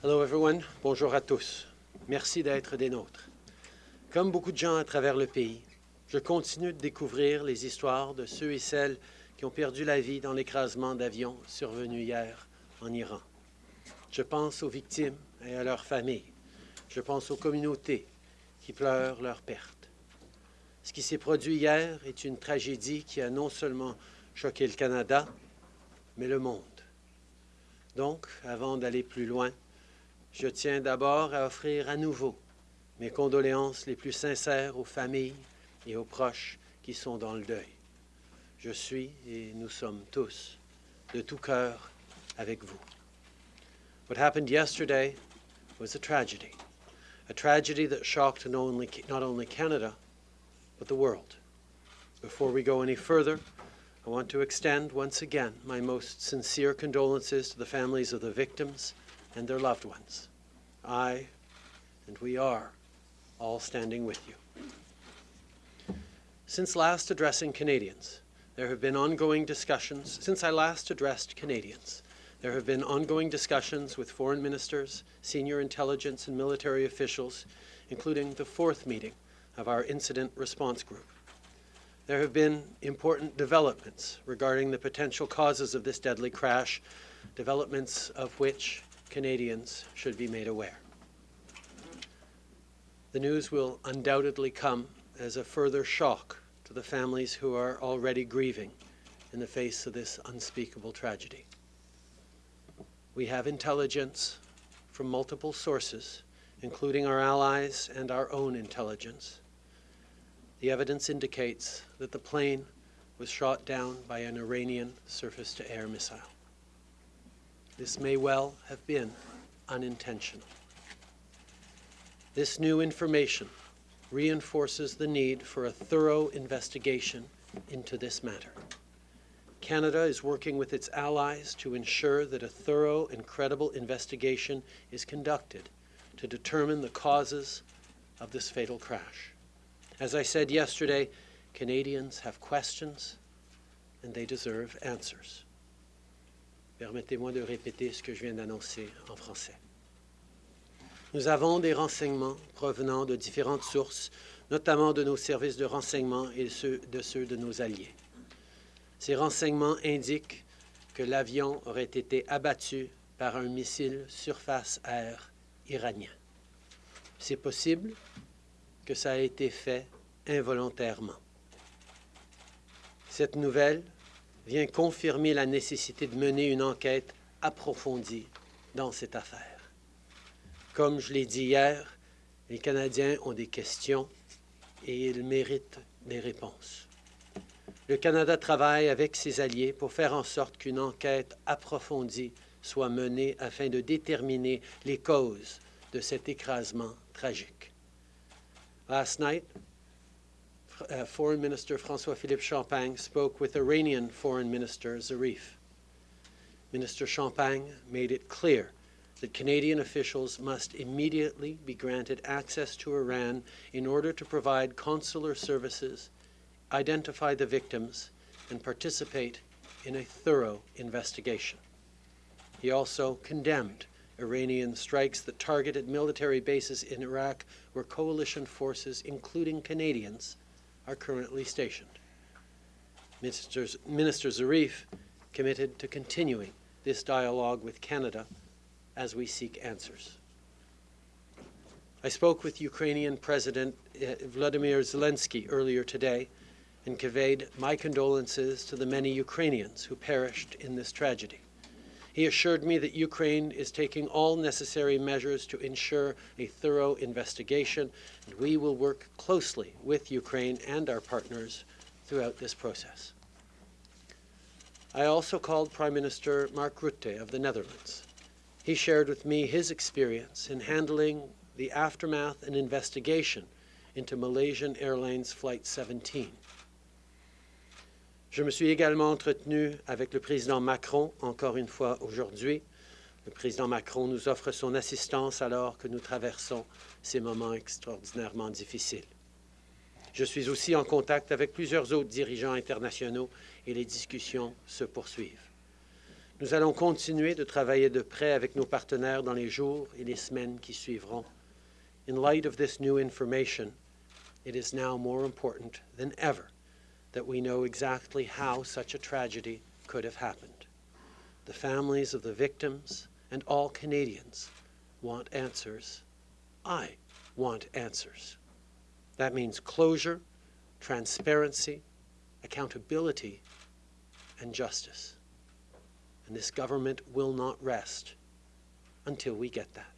Hello everyone, bonjour à tous. Merci d'être des nôtres. Comme beaucoup de gens à travers le pays, je continue de découvrir les histoires de ceux et celles qui ont perdu la vie dans l'écrasement d'avions survenu hier en Iran. Je pense aux victimes et à leurs familles. Je pense aux communautés qui pleurent leurs pertes. Ce qui s'est produit hier est une tragédie qui a non seulement choqué le Canada, mais le monde. Donc, avant d'aller plus loin, je tiens d'abord à offrir à nouveau mes condoléances les plus sincères aux familles et aux proches qui sont dans le deuil. Je suis, et nous sommes tous, de tout cœur avec vous. What happened yesterday was a tragedy, a tragedy that shocked not only, not only Canada, but the world. Before we go any further, I want to extend once again my most sincere condolences to the families of the victims and their loved ones. I, and we are, all standing with you. Since last addressing Canadians, there have been ongoing discussions. Since I last addressed Canadians, there have been ongoing discussions with foreign ministers, senior intelligence and military officials, including the fourth meeting of our incident response group. There have been important developments regarding the potential causes of this deadly crash, developments of which Canadians should be made aware. The news will undoubtedly come as a further shock to the families who are already grieving in the face of this unspeakable tragedy. We have intelligence from multiple sources, including our allies and our own intelligence. The evidence indicates that the plane was shot down by an Iranian surface-to-air missile. This may well have been unintentional. This new information reinforces the need for a thorough investigation into this matter. Canada is working with its allies to ensure that a thorough and credible investigation is conducted to determine the causes of this fatal crash. As I said yesterday, Canadians have questions and they deserve answers. Permettez-moi de répéter ce que je viens d'annoncer en français. Nous avons des renseignements provenant de différentes sources, notamment de nos services de renseignement et de ceux de nos alliés. Ces renseignements indiquent que l'avion aurait été abattu par un missile surface-air iranien. C'est possible que ça a été fait involontairement. Cette nouvelle vient confirmer la nécessité de mener une enquête approfondie dans cette affaire. Comme je l'ai dit hier, les Canadiens ont des questions et ils méritent des réponses. Le Canada travaille avec ses alliés pour faire en sorte qu'une enquête approfondie soit menée afin de déterminer les causes de cet écrasement tragique. Uh, Foreign Minister François-Philippe Champagne spoke with Iranian Foreign Minister Zarif. Minister Champagne made it clear that Canadian officials must immediately be granted access to Iran in order to provide consular services, identify the victims, and participate in a thorough investigation. He also condemned Iranian strikes that targeted military bases in Iraq where coalition forces, including Canadians, are currently stationed. Minister, Minister Zarif committed to continuing this dialogue with Canada as we seek answers. I spoke with Ukrainian President uh, Vladimir Zelensky earlier today and conveyed my condolences to the many Ukrainians who perished in this tragedy. He assured me that Ukraine is taking all necessary measures to ensure a thorough investigation, and we will work closely with Ukraine and our partners throughout this process. I also called Prime Minister Mark Rutte of the Netherlands. He shared with me his experience in handling the aftermath and investigation into Malaysian Airlines Flight 17. Je me suis également entretenu avec le président Macron, encore une fois aujourd'hui. Le président Macron nous offre son assistance alors que nous traversons ces moments extraordinairement difficiles. Je suis aussi en contact avec plusieurs autres dirigeants internationaux et les discussions se poursuivent. Nous allons continuer de travailler de près avec nos partenaires dans les jours et les semaines qui suivront. In light of this new information, it is now more important than ever that we know exactly how such a tragedy could have happened. The families of the victims and all Canadians want answers. I want answers. That means closure, transparency, accountability, and justice. And this government will not rest until we get that.